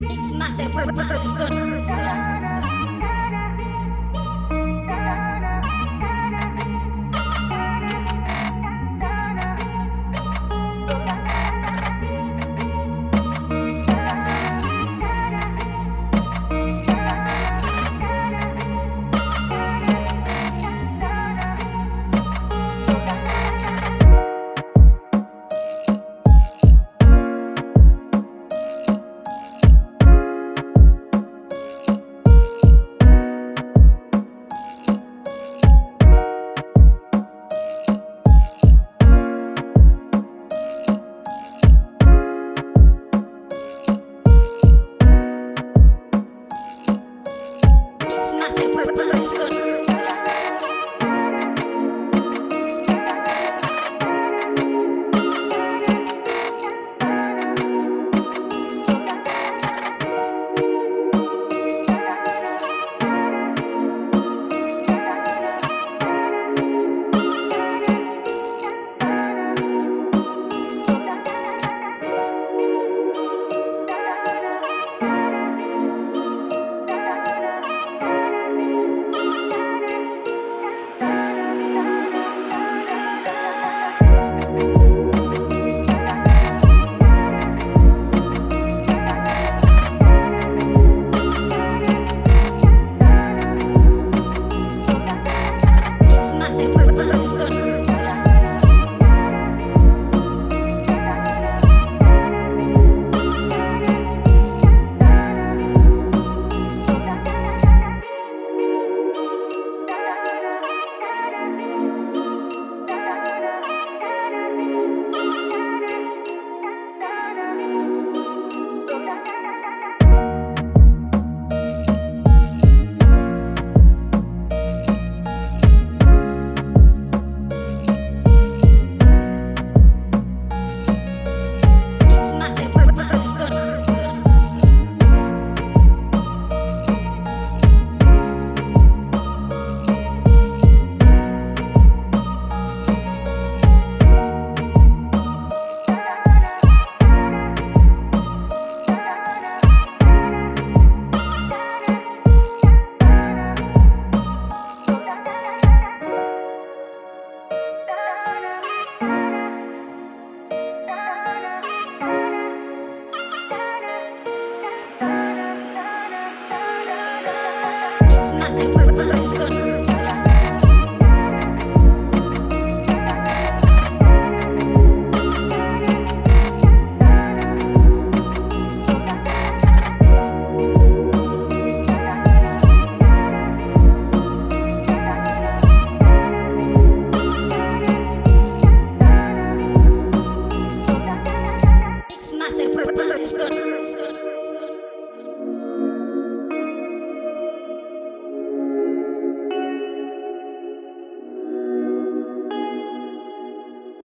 It's Master Master Production.